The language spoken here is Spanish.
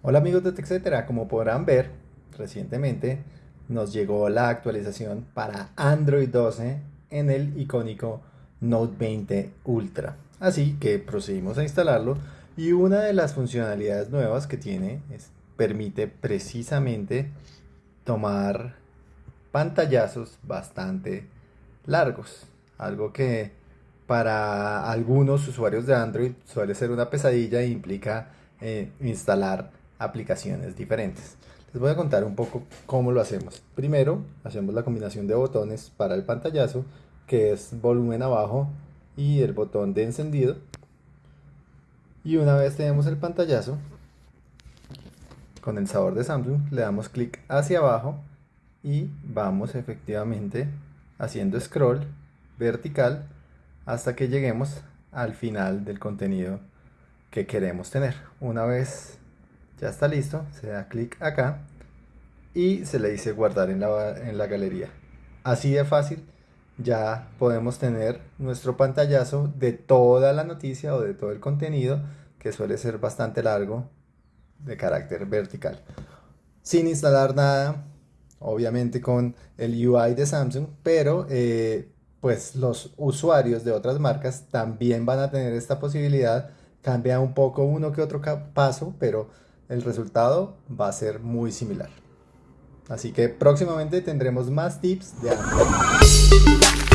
Hola amigos de TechCetera, como podrán ver, recientemente nos llegó la actualización para Android 12 en el icónico Note 20 Ultra. Así que procedimos a instalarlo y una de las funcionalidades nuevas que tiene es, permite precisamente tomar pantallazos bastante largos, algo que para algunos usuarios de Android suele ser una pesadilla e implica eh, instalar aplicaciones diferentes. Les voy a contar un poco cómo lo hacemos. Primero, hacemos la combinación de botones para el pantallazo, que es volumen abajo y el botón de encendido. Y una vez tenemos el pantallazo, con el sabor de Samsung, le damos clic hacia abajo y vamos efectivamente haciendo scroll vertical hasta que lleguemos al final del contenido que queremos tener. Una vez ya está listo, se da clic acá y se le dice guardar en la, en la galería. Así de fácil ya podemos tener nuestro pantallazo de toda la noticia o de todo el contenido que suele ser bastante largo de carácter vertical. Sin instalar nada, obviamente con el UI de Samsung, pero eh, pues los usuarios de otras marcas también van a tener esta posibilidad. Cambia un poco uno que otro paso, pero el resultado va a ser muy similar. Así que próximamente tendremos más tips de Android.